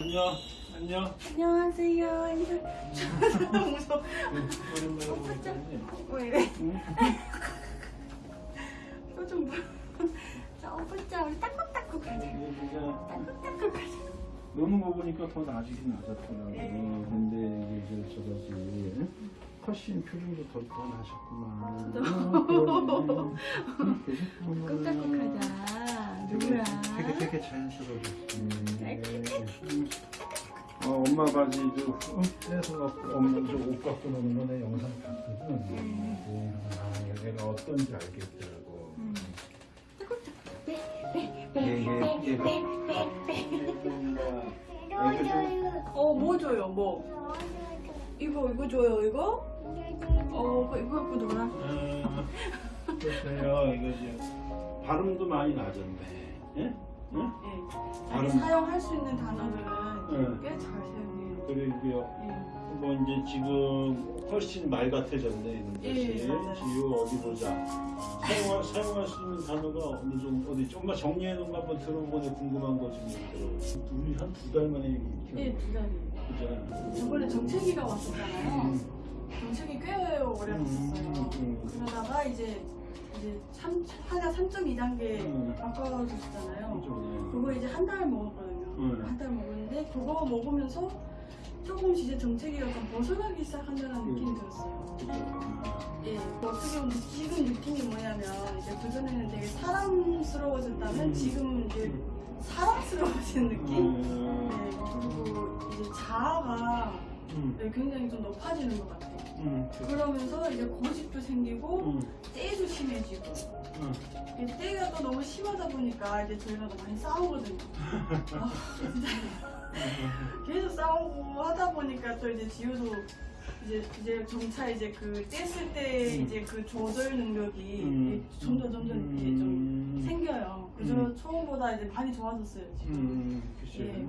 안녕. 안녕. 안녕하세요. 인사. 너무 무서워. 보니까네. 왜 이래? 표정 봐. 자, 오빠자 우리 따끔따끔 가자. 얘가 따끔따끔 가자. 노는 거 보니까 더 나아지긴 나아졌더라고. 네. 근데 이게 저 저거지. 훨씬 표정도 더, 더 나셨구만. 저도. 그지? 따끔따끔 가자. 누구야? 되게 되게 자연스러워졌어. 음. 어, 엄마 바지도 응? 떼서 갖고 엄마 저옷 갖고 노는 거내 영상 봤거든. 음. 아, 얘가 어떤지 알겠더라고. 음. 얘, 얘, 얘. 애가 좀 어, 뭐 줘요? 뭐? 이거 이거 줘요? 이거? 어, 이거 갖고 놀아. 음, 글쎄요, 이거 지금 발음도 많이 낮았네. 예? 응? 예. 발음. 아니, 사용할 수 있는 단어들 은 응. 꽤잘 사용해요. 그리고요, 예. 뭐 이제 지금 훨씬 말 같아졌네, 이런 것이. 예, 맞아요. 지우 어디 보자. 사용할, 사용할 수 있는 단어가 어느 정도, 어디, 좀만 정리해 놓은 거 한번 들어보니 궁금한 거 좀 있더라고. 우리 한 두 달 만에 이렇게. 예, 두 달이에요. 그잖아. 저번에 정체기가 왔었잖아요. 음. 정책이 꽤 오래 갔었어요. 음, 음. 그러다가 이제 이제 3, 하나 3.2단계 음. 바꿔줬잖아요. 좀, 그거 이제 한 달 먹었거든요. 음. 한달 먹었는데 그거 먹으면서 조금씩 이제 정체기가 좀 벗어나기 시작한다는 음. 느낌이 들었어요. 그죠. 예, 어떻게 보면 지금 느낌이 뭐냐면 이제 그전에는 되게 사람스러워졌다면 음. 지금 이제 음. 사랑스러워진 느낌? 음. 네, 그리고 이제 자아가 음. 네, 굉장히 좀 높아지는 것 같아요. 음. 그러면서 이제 고집도 생기고 음. 때도 심해지고 음. 이게 때가 또 너무 심하다 보니까 이제 저희가 또 많이 싸우거든요. 아, 진짜 계속 싸우고 하다 보니까 또 이제 지효도 이제 이제 점차 이제 그 뗐을 때 음. 이제 그 조절 능력이 음. 점점 점점 이게 좀 음. 생겨요. 그래서 음. 처음보다 이제 많이 좋아졌어요 지금. 음, 그치. 예.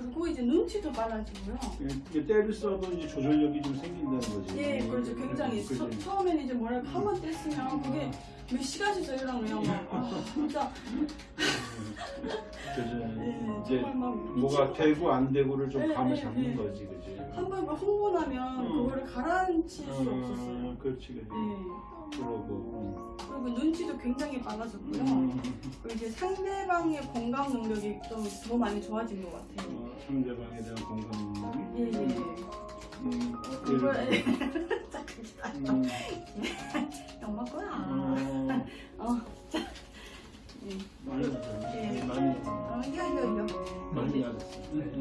음. 그리고 이제 눈치도 빨라지고요. 이게 때를 써도 이제 조절력이 좀 생긴다는 거지. 예, 그렇죠. 굉장히. 처, 처음에는 이제 뭐랄까 한 번 뗐으면 그게 몇 시간씩 저희랑요. 막 아, 진짜. 예, 이제 뭐가 되고 안 되고를 좀 예, 감을 예, 잡는 예. 거지, 그지. 한번 나면 음. 그거를 가라앉힐 수 없었어요. 음, 그렇지, 그지. 예. 그러고. 그리고 눈치도 굉장히 빨라졌고요. 음. 그리고 이제 상대방의 공감 능력이 좀 더 많이 좋아진 것 같아요. 어, 상대방에 대한 공감 능력. 예, 예. 음, 들어. 기다려. 음, 엄마 거야. 어, 어, 자. 예. 많이. 예. 많이. 어, 이거 이거 이거. 많이 나았어. 많이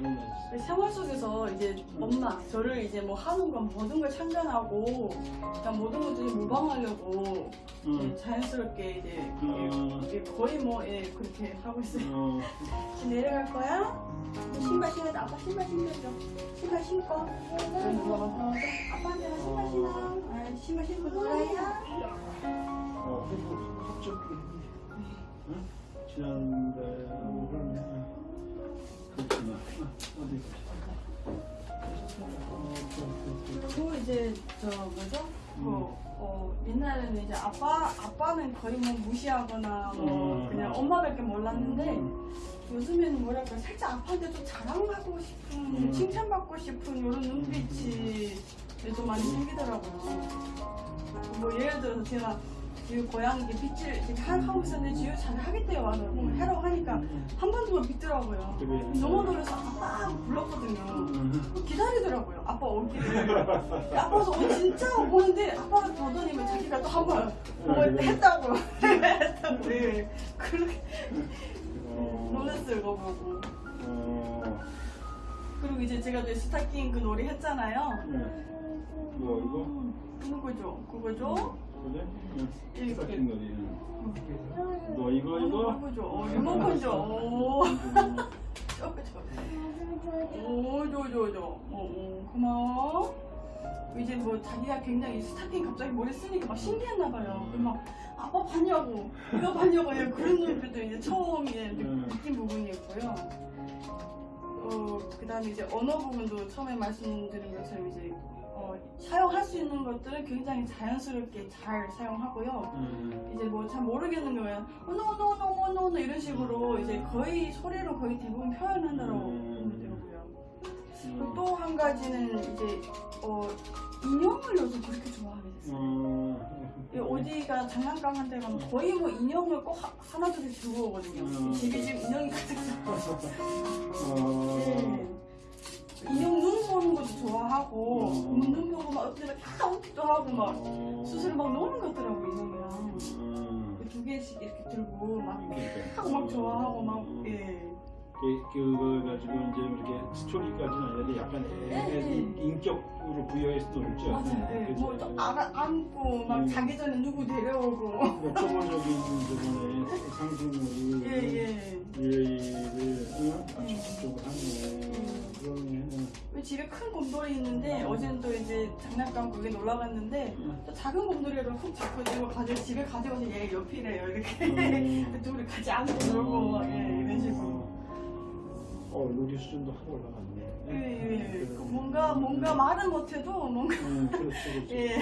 나았어. 생활 속에서 이제 엄마 저를 이제 뭐 하는 건 모든 걸 참견하고 그냥 모든 것들이 모방하려고 음. 이제 자연스럽게 이제 음. 이게 거의 뭐 예, 그렇게 하고 있어요. 어, 지금 내려갈 거야? 신발 신어줘. 아빠 신발 신겨줘. 신발 신고. 어, 아빠한테 나 신발 신어. 아, 신발 신고 놀아야. 어, 그리고 갑자기 응? 그러네. 그렇구나. 어, 어디 보자. 그리고 이제 저 뭐죠? 뭐 어, 옛날에는 이제 아빠 아빠는 거의 뭐 무시하거나 뭐 음. 그냥 엄마밖에 몰랐는데 요즘에는 뭐랄까 살짝 아빠한테 좀 자랑하고 싶은 음. 칭찬받고 싶은 이런 눈빛이 좀 많이 생기더라고요. 뭐 예를 들어서 제가 지우 고양이 이렇게 빗질 이렇게 하- 하고 있었는데 지우 잘 하겠대요 와서 뭐 하라고 하니까 한번더 믿더라고요. 너무 놀라서 아빠 불렀거든요. 음. 기다리더라고요. 아빠 오기를. 아빠서 어, 진짜 오는데 아빠가 더더니 자기가 또 한번뭐 아? 했다고. 했다고. 예. 그렇게 어, 놀랐어요, 그거 보고. 어, 그리고 이제 제가 또 스타킹 그 놀이 했잖아요. 네. 뭐 이거? 음, 그거죠. 그거죠. 그래? 응. 이렇게. 스타킹 놀이. 너 이거 이거? 리모컨죠. 오. 저거. 오, 저, 저, 저. 어, 어, 고마워. 이제 뭐 자기가 굉장히 스타킹 갑자기 머리 쓰니까 막 신기했나 봐요. 그막 아빠 봤냐고, 이거 봤냐고 예, 그런 눈빛도 이제 처음 느- 음. 느낀 부분이었고요. 어, 그 다음에 이제 언어 부분도 처음에 말씀드린 것처럼 이제 어, 사용할 수 있는 것들을 굉장히 자연스럽게 잘 사용하고요. 음. 이제 뭐 잘 모르겠는 경우에는 노노노노노노 이런 식으로 이제 거의 소리로 거의 대부분 표현한다고 음. 되고요. 또한 가지는 이제 어, 인형을 요즘 그렇게 좋아하게 됐어요. 음. 이 어디가 장난감 한대 가면 거의 뭐 인형을 꼭 하- 하나둘씩 들고 오거든요. 음. 집이 지금 인형이 가득 차서. 어. 네. 인형 눈 좋아하고 음. 눈 보고 막 어떻게 다 웃기도 하고 막 어. 스스로 막 노는 것 같더라고 인형이랑 음. 두 개씩 이렇게 들고 막. 하고 막 좋아하고 막 음. 예. 그- 그걸 가지고 이제 이렇게 스토리까지는 아니라 약간 애- 네. 인격으로 부여해서 놀죠. 맞아요. 예. 그죠? 뭐또 안아, 안고 막 음. 자기 전에 누구 데려오고 뭐 초보적인 저번에 상징물이 예예. 어? 음. 적극적으로 하네. 그러네. 우리 집에 큰 곰돌이 있는데 어제는 또 이제 장난감 거기에 놀러 갔는데 또 작은 곰돌이를 훅 잡고 들고 가져 집에 가져가서 얘 옆이래요 이렇게 음. 둘이 같이 안고 놀고 막 예, 이런 식으로. 어, 놀이 수준도 확 올라갔네. 예, 예. 그 뭔가 뭔가 말은 못해도 뭔가 음, 그렇죠, 그렇죠. 예.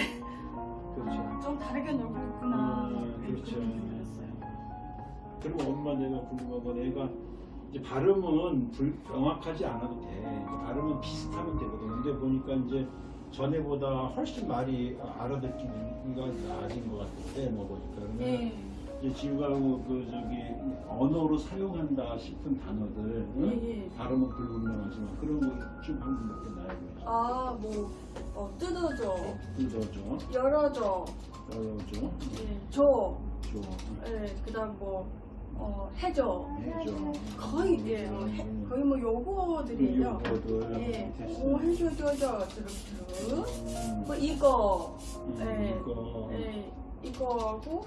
그렇죠. 좀 다르게 놀고 있구나. 음, 예, 그렇죠. 그런 느낌이 들었어요. 그리고 엄마 내가 궁금한 건 애가 이제 발음은 불, 명확하지 않아도 돼. 이제 발음은 비슷하면 되거든. 근데 보니까 이제 전에보다 훨씬 말이 알아듣기가 나아진 것 같은데 뭐 보니까 그러면 예. 이제 지우가 그 저기 언어로 사용한다 싶은 단어들 응? 예, 예. 발음은 불분명하지만 그런 거쭉 방금 몇개 나야 돼. 아, 뭐, 어, 뜯어줘, 뜯어줘, 열어줘, 열어줘, 예, 줘, 줘, 예, 그 다음 뭐, 어, 해줘. 해줘. 거의, 예, 뭐, 해, 거의 뭐 요거들이에요. 요거들. 예. 오, 해줘 줘줘, 드륵드륵. 음, 뭐, 이거, 음, 예, 이거. 예, 이거하고,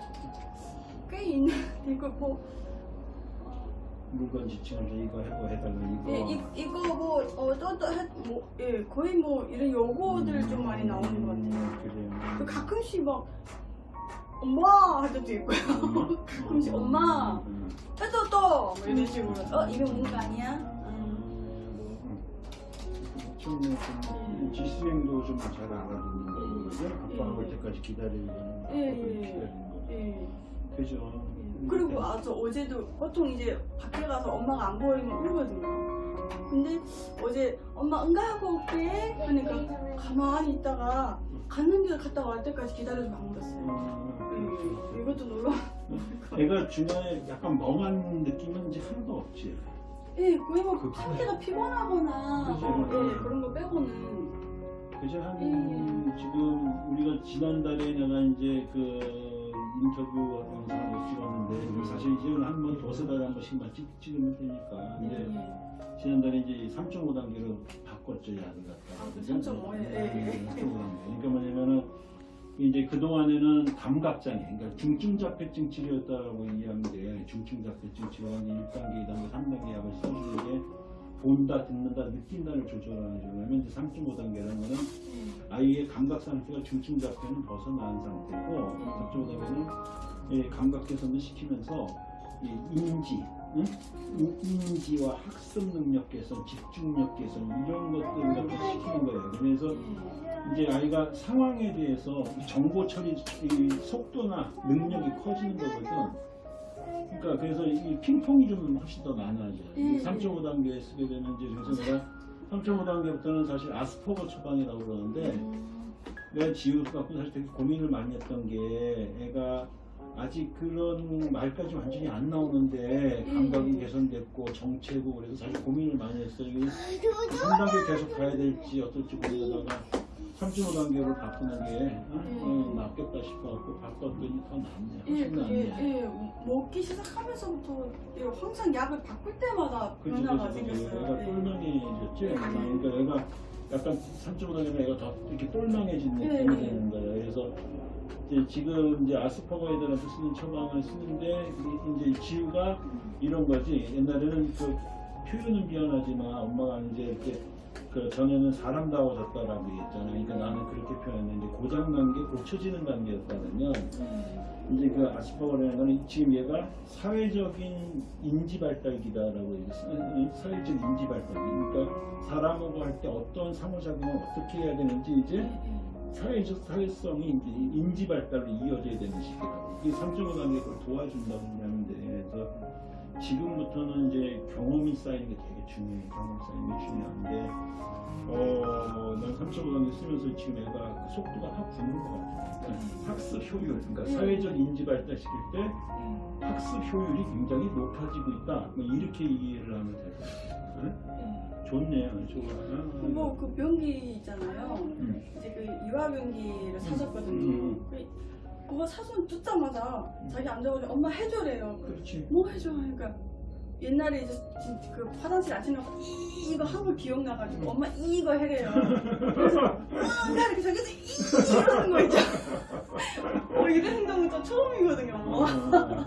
꽤 있는, 이거 뭐, 물건 지칭을 이거 해고 해달라 이거. 예, 이, 이거 뭐, 어, 해, 뭐, 예, 거의 뭐, 이런 요거들 좀 많이 나오는 것 같아요. 그래요. 그 가끔씩 막, 엄마! 할 때도 있고요. 엄마? 가끔씩 엄마! 음, 또, 또! 뭐 이런 식으로. 어, 이거 뭔거 아니야? 음. 음. 좀, 좀 지수행도 좀 잘 알아듣는 거고 그죠? 아빠가 올 때까지 기다리는 거 예, 예. 기다리는 거 예. 그죠? 그리고 아, 저 어제도 보통 이제 밖에 가서 엄마가 안 보이면 울거든요. 근데 어제 엄마 응가하고 올게 하니까 가만히 있다가 가는 길 갔다 갈 때까지 기다려주고 안 울었어요. 음, 예, 이것도 놀러. 애가 중간에 약간 멍한 느낌은 이제 하나도 없지. 예, 거의 뭐. 상태가 피곤하거나 그치. 뭐, 예, 그런 거 빼고는 그죠? 한 음. 지금 우리가 지난달에 내가 이제 그 인터뷰 영상을 찍었는데 사실 이제 한번 두세 달에 한 번씩만 찍, 찍으면 되니까. 예, 근데 예. 지난달에 이제 3.5 단계로 바꿨죠 약을 갖다. 아, 그죠? 3.5 예, 예. 3.5 단계. 그러니까 뭐냐면은 이제 그 동안에는 감각장애, 그러니까 중증자폐증 치료였다라고 게 중증자폐증 치료가 1단계, 2단계, 3단계 약을 써주는 게 본다, 듣는다, 느낀다를 조절하는 거냐면 이제 3.5단계라는 거는 아이의 감각 상태가 중증 자폐는 벗어난 상태고 3.5단계는 이 감각 개선을 시키면서 이 인지, 응? 인- 인지와 학습 능력 개선, 집중력 개선 이런 것들을 갖다 시키는 거예요. 그래서 이제 아이가 상황에 대해서 정보 처리 이 속도나 능력이 커지는 거거든. 그러니까 그래서 이 핑퐁이 좀 훨씬 더 많아져요. 음. 3.5단계에 쓰게 되면 이제 그래서 내가 3.5단계부터는 사실 아스퍼거 처방이라고 그러는데 음. 내가 지우 갖고 사실 되게 고민을 많이 했던 게 애가 아직 그런 말까지 완전히 안 나오는데 감각이 음. 개선됐고 정체고 그래서 사실 고민을 많이 했어요. 이게 3단계 계속 가야 될지 어떨지 고민하다가 3.5단계로 바꾸는 게 어? 어, 낫겠다 싶어갖고 바꿨더니 더 낫네요. 예, 그게 낫네. 예, 먹기 시작하면서부터 예, 항상 약을 바꿀 때마다 그치, 변화가 그치. 생겼어요. 애가 예. 똘망해졌지. 예. 그러니까 애가 약간 3.5단계면 애가 더 이렇게 똘망해진 예, 느낌이 예. 되는 거예요. 그래서 이제 지금 이제 아스퍼거 애들한테 쓰는 처방을 쓰는데 이제 지우가 이런 거지. 옛날에는 그 표현은 미안하지만 엄마가 이제 이렇게 그 전에는 사람다워졌다라고 얘기했잖아요. 그러니까 나는 그렇게 표현했는데 고장난 게 고쳐지는. 음. 이제 그 아스퍼거라는 거는 지금 얘가 사회적인 인지 발달기다라고 얘기했어요. 사회적 인지 발달. 그러니까 사람하고 할 때 어떤 상호작용을 어떻게 해야 되는지 예, 이제 예. 사회적 사회성이 이제 인지 발달로 이어져야 되는 시기라고. 이 삼점오 단계 그걸 도와준다고 하는데 그래서 지금부터는 이제 경험이 쌓이는 게 되게 중요해. 경험 쌓이는 게 중요한데 어, 난 삼점오 단계 쓰면서 지금 애가 그 속도가 확 붙는 것 같아. 그러니까 학습 효율, 그러니까 음. 사회적 인지 발달 시킬 때 음. 학습 효율이 굉장히 높아지고 있다. 뭐 이렇게 이해를 하면 될 것 같아요. 응? 음. 좋네요, 좋아. 아, 뭐그 변기 있잖아요. 음. 이제 그 이화 변기를 사줬거든요. 음. 그- 그거 사손 뜯자마자 자기 앉아가지고 엄마 해줘래요. 그렇지. 뭐 해줘? 그러니까 옛날에 이제 진- 그 화장실 아침나고 이 이거 한거 기억나가지고 엄마 이거 해래요. 그래서 뭔가 이렇게 저기서 이 이러는 거 있죠. 어 이런 행동은 또 처음이거든요. 아,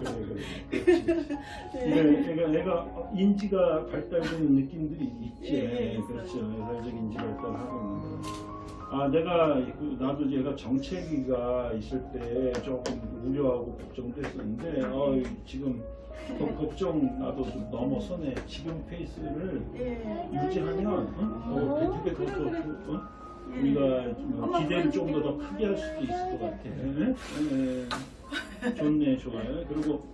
그래, 그래. 네. 그러니까 애가 인지가 발달되는 느낌들이 있지. 예, 예, 그렇죠. 사회적 인지 발달하고 있는 거. 아, 내가 그- 나도 얘가 정체기가 있을 때 조금 우려하고 걱정도 했었는데, 어, 지금 그 걱정 나도 좀 넘어서네. 지금 페이스를 예. 유지하면 어? 어, 되게 더, 더, 그래. 더, 어? 예. 우리가 뭐 기대를 좀더더 보여줄게. 크게 할 수도 있을 것 같아. 예, 예. 좋네, 좋아요. 그리고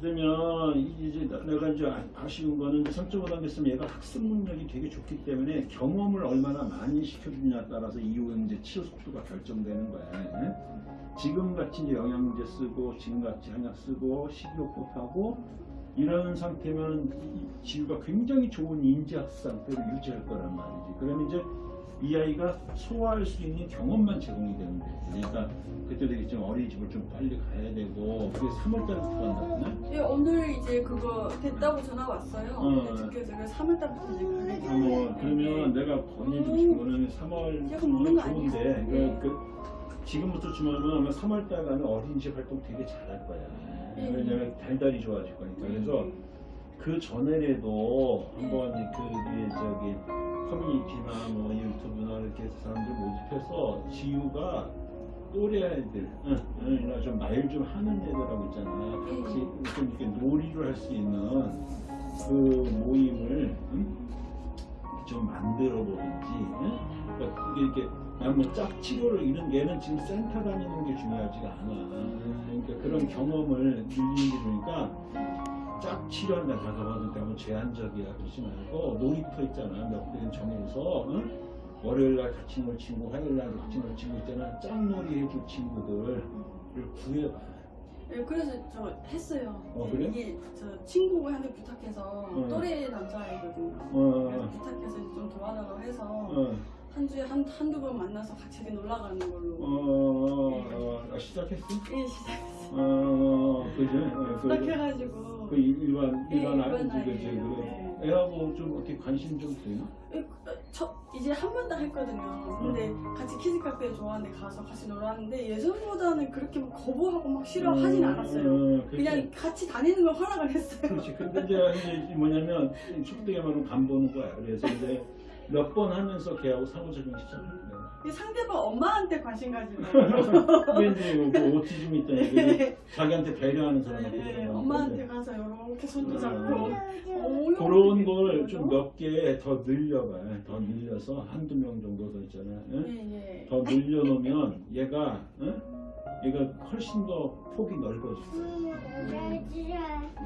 그러면 이제 나- 내가 이제 아- 아쉬운 거는 이제 3.5 단계 쓰면 얘가 학습 능력이 되게 좋기 때문에 경험을 얼마나 많이 시켜주냐에 따라서 이후 이제 치유 속도가 결정되는 거야. 예? 지금 같이 이제 영양제 쓰고 지금 같이 한약 쓰고 식이요법하고 이런 상태면 이 지유가 굉장히 좋은 인지학습 상태를 유지할 거란 말이지. 그러면 이제 이 아이가 소화할 수 있는 경험만 제공이 되는 거예요. 그러니까 그때도 얘기했지만 어린이집을 좀 빨리 가야 되고 그게 3월달부터 간다거나 예, 오늘 이제 그거 됐다고 전화 왔어요. 어. 네, 그래서 3월달부터 이제 가게 돼요. 뭐 그러면 내가 권해주고 싶은 거는 3월 이거 먹는 거 아니야? 좋은데 네. 그, 그 지금부터 주면은 아마 3월달 가면 어린이집 활동 되게 잘할 거야. 네. 왜냐면 달달이 좋아질 거니까. 그래서 그 전에라도 한번 그 우리 저기 커뮤니티나 뭐 유튜브나 이렇게 해서 사람들 모집해서 지유가 또래 아이들, 응, 응, 이나 좀말 좀 하는 애들하고 있잖아. 같이 좀 이렇게 놀이를 할 수 있는 그 모임을 응? 좀 만들어 보든지. 응? 그러니까 이렇게 그냥 뭐 짝치료를 이런 얘는 지금 센터 다니는 게 중요하지가 않아. 그러니까 그런 경험을 늘리는 게 좋으니까 짝 치료한다 가서봐도 너무 제한적이야 그러지 말고 놀이터 있잖아 몇개 정해서 응? 월요일날 같이 놀 친구 화요일날 같이 놀 친구 있잖아 짝놀이 해줄 친구들을 구해봐 예, 그래서 저 했어요. 어, 그래? 이게 저 친구한테 부탁해서 응. 또래 남자애거든요. 어, 그래서 부탁해서 좀 도와달라고 해서 어, 한 주에 한, 한두 번 만나서 같이 놀러 가는 걸로. 어, 어, 어, 시작했어? 예, 시작했어요. 어, 그지? 어, 그, 시작해가지고. 그 일반, 예, 일반? 아이예요. 그 네. 애하고 좀 어떻게 관심 좀 되나? 예, 저 이제 한 번 다 했거든요. 근데 같이 키즈 카페 좋아하는데 가서 같이 놀았는데 예전보다는 그렇게 막 거부하고 막 싫어하진 않았어요. 음, 그치. 그냥 같이 다니는 걸 허락을 했어요. 그렇지. 근데 이제 이제 뭐냐면 속되게 말하면 간 보는 거야. 그래서 이제 몇 번 하면서 걔하고 상호작용 시작했대. 이 상대방 엄마한테 관심 가지고. 그게 이제 뭐 오티즘 있다니 그 자기한테 배려하는 사람한테. 네, 엄마한테 가서 이렇게 손도 잡고. 어, 그런 걸 좀 몇 개 더 늘려봐. 더 늘려서 한두 명 정도 더 있잖아. 응? 예, 예. 더 늘려놓으면 얘가 응? 얘가 훨씬 더 폭이 넓어질 거야.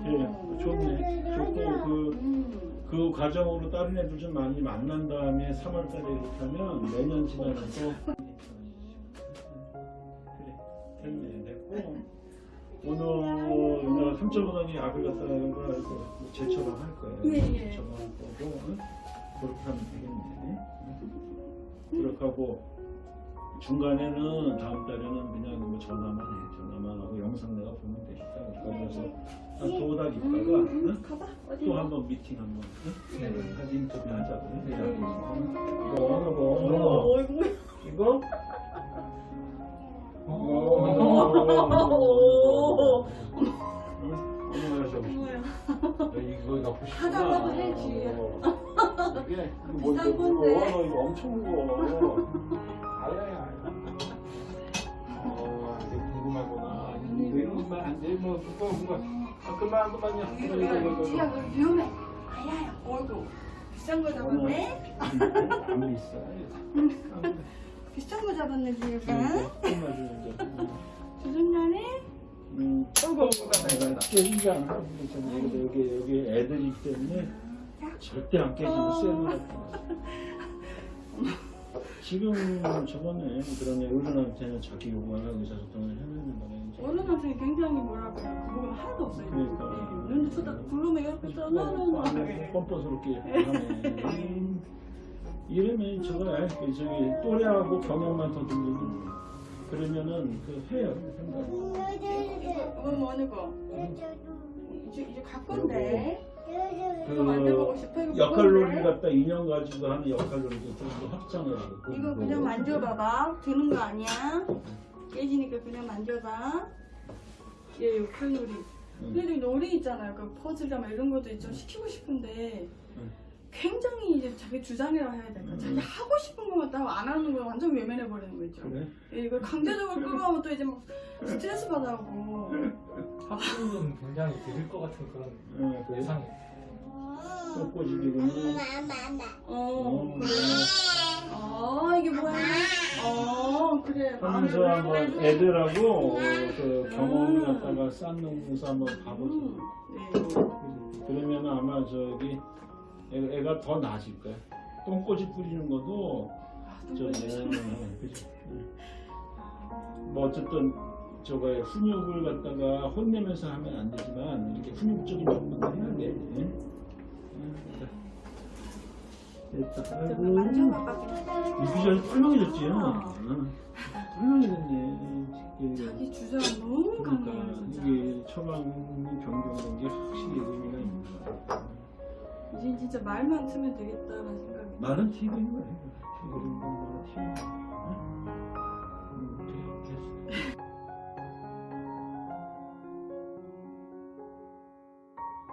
예, 좋네. 좋고 그 음. 그 과정으로 다른 애들 좀 많이 만난 다음에 3월달에 이렇게 하면 내년 지나서 그래 됐네 됐고 오늘 내가 3.5단위 약을 갖다가 이거 재처방 할 거예요 예, 예. 재처방 할 거고 응? 그렇게 하면 되겠네 응? 그렇게 하고 중간에는 다음 달에는 그냥 뭐 전화만 해 전화만 하고 영상 내가 보면 되니까 그래서 한 두어 달 있다가 응? 음? 또한번 미팅 한 번, 응? 같이 인터뷰 하자고. 네. 음. 이거 어느 거, 어느 거? 어, 이거 뭐야? 이거? 오. 어, 어느 거 하자고. 뭐야? 이거 넣고 싶구나. 하자고 해야지. 어. 이게 뭐 비싼 이거 이거 엄청 무거워. 아야야. 어, 이게 궁금하구나. 이거 이런 것만 안 돼. 뭐 무거워 무거워. 아, 그만 그만요. 이거 이거 이거. 이거. 너 위험해. 아야야. 어이구. 비싼 거 잡았네. 안 비싸. 비싼 거 잡았네 지금. 맞으는데. 주전자네? 음, 내가 깨지지 않아. 여기 여기 여기 애들이기 때문에 절대 안 깨지고 쎄는 지금 저번에 그런 어른한테는 자기 요구하는 의사소통을 해내는 거네. 어른한테 굉장히 뭐랄까요 그 부분 하나도 없어요. 그러니까. 눈 쳐다 부르면 이렇게 떠나는 뻔뻔스럽게 하네. 음, 이러면 저거 그 저기 또래하고 경험만 더 들리면 그러면은 그 해요 생각. 이거 이거 뭐는 거? 이제 이제 갈 건데. 이거 만져보고 싶어 이거 그 역할놀이? 갖다 인형 가지고 하는 역할놀이도 좀 더 확장을 하고 이거 그냥 만져봐봐. 드는 거 아니야. 깨지니까 그냥 만져봐. 얘 역할놀이. 근데 놀이 있잖아요. 그 퍼즐이나 이런 것도 좀 시키고 싶은데 응. 굉장히 이제 자기 주장이라 해야 될까? 자기 하고 싶은 것만 따고 안 하는 거 완전 외면해 버리는 거 있죠. 그래? 예, 이걸 강제적으로 끌어가면 또 이제 막 스트레스 받아고. 학부는 굉장히 들을 것 같은 그런 응, 그 예상이 꽃꽂이기는 어, 그래. 어, 이게 뭐야? 어, 그래. 하면서 한번 그래. 애들하고 그 경험을 갖다가 쌓는면서 한번 가보자. 음, 네. 그러면 아마 저기 애- 애가 더 나아질 거야. 똥꼬지 뿌리는 것도 아, 저기 똥꼬집. 응, 그지. 응. 뭐 어쨌든 저거 훈육을 갖다가 혼내면서 하면 안 되지만 이렇게 훈육적인 역할을 해야 돼. 됐다. 좀 아이고. 유기적이 털렁해졌지. 털렁해졌네. 자기 주장 너무 강해요, 그러니까 진짜. 이게 처방이 변경된 게 확실히 의미가 있는 거야. 이젠 진짜 말만 쓰면 되겠다는 생각이 나는 TV인 거야. TV인 거야.